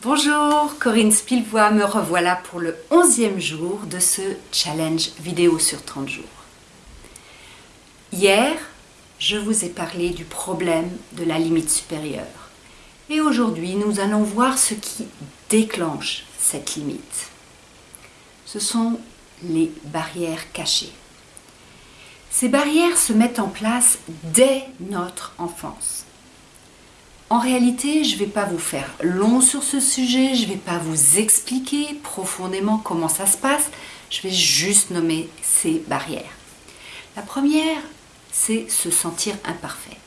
Bonjour, Corinne Spilvois, me revoilà pour le 11e jour de ce challenge vidéo sur 30 jours. Hier, je vous ai parlé du problème de la limite supérieure. Et aujourd'hui, nous allons voir ce qui déclenche cette limite. Ce sont les barrières cachées. Ces barrières se mettent en place dès notre enfance. En réalité, je ne vais pas vous faire long sur ce sujet, je ne vais pas vous expliquer profondément comment ça se passe, je vais juste nommer ces barrières. La première, c'est se sentir imparfait.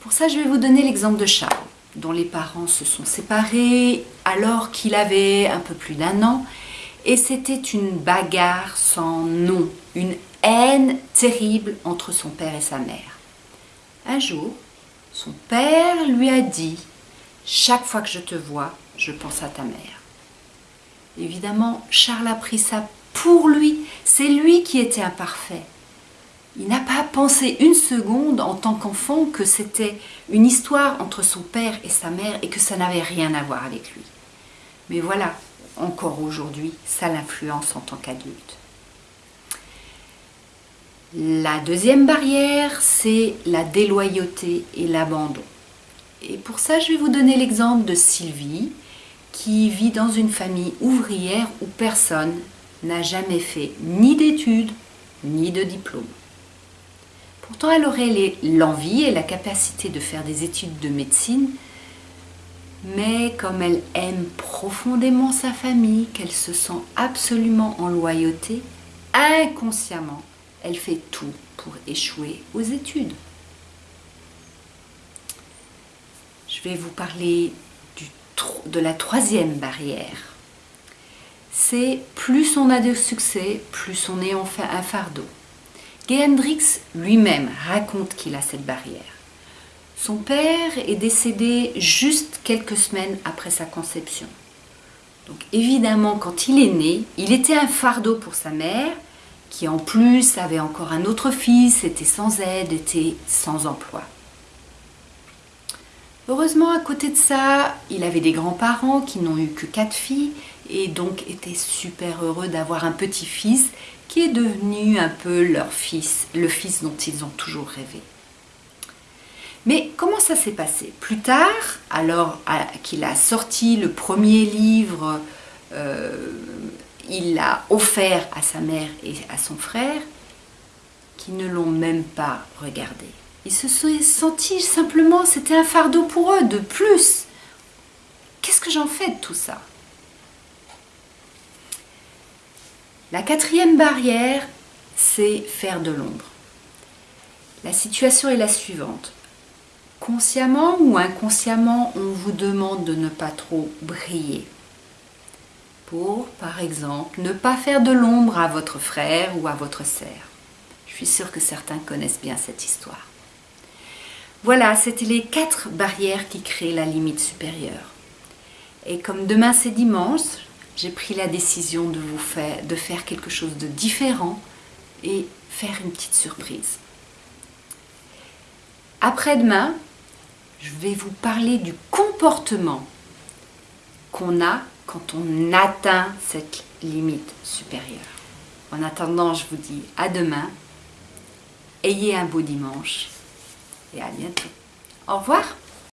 Pour ça, je vais vous donner l'exemple de Charles, dont les parents se sont séparés alors qu'il avait un peu plus d'un an, et c'était une bagarre sans nom, une haine terrible entre son père et sa mère. Un jour, son père lui a dit « Chaque fois que je te vois, je pense à ta mère. » Évidemment, Charles a pris ça pour lui. C'est lui qui était imparfait. Il n'a pas pensé une seconde en tant qu'enfant que c'était une histoire entre son père et sa mère et que ça n'avait rien à voir avec lui. Mais voilà, encore aujourd'hui, ça l'influence en tant qu'adulte. La deuxième barrière, c'est la déloyauté et l'abandon. Et pour ça, je vais vous donner l'exemple de Sylvie, qui vit dans une famille ouvrière où personne n'a jamais fait ni d'études, ni de diplôme. Pourtant, elle aurait l'envie et la capacité de faire des études de médecine, mais comme elle aime profondément sa famille, qu'elle se sent absolument en loyauté, inconsciemment, elle fait tout pour échouer aux études. Je vais vous parler de la troisième barrière. C'est plus on a de succès, plus on est enfin un fardeau. Gay Hendrix lui-même raconte qu'il a cette barrière. Son père est décédé juste quelques semaines après sa conception. Donc évidemment, quand il est né, il était un fardeau pour sa mère, qui en plus avait encore un autre fils, était sans aide, était sans emploi. Heureusement, à côté de ça, il avait des grands-parents qui n'ont eu que quatre filles et donc était super heureux d'avoir un petit-fils qui est devenu un peu leur fils, le fils dont ils ont toujours rêvé. Mais comment ça s'est passé? Plus tard, alors qu'il a sorti le premier livre euh, il l'a offert à sa mère et à son frère, qui ne l'ont même pas regardé. Ils se sont sentis simplement, c'était un fardeau pour eux, de plus. Qu'est-ce que j'en fais de tout ça? La quatrième barrière, c'est faire de l'ombre. La situation est la suivante. Consciemment ou inconsciemment, on vous demande de ne pas trop briller pour, par exemple, ne pas faire de l'ombre à votre frère ou à votre sœur. Je suis sûre que certains connaissent bien cette histoire. Voilà, c'était les quatre barrières qui créent la limite supérieure. Et comme demain c'est dimanche, j'ai pris la décision de vous faire, de faire quelque chose de différent et faire une petite surprise. Après-demain, je vais vous parler du comportement qu'on a quand on atteint cette limite supérieure. En attendant, je vous dis à demain. Ayez un beau dimanche et à bientôt. Au revoir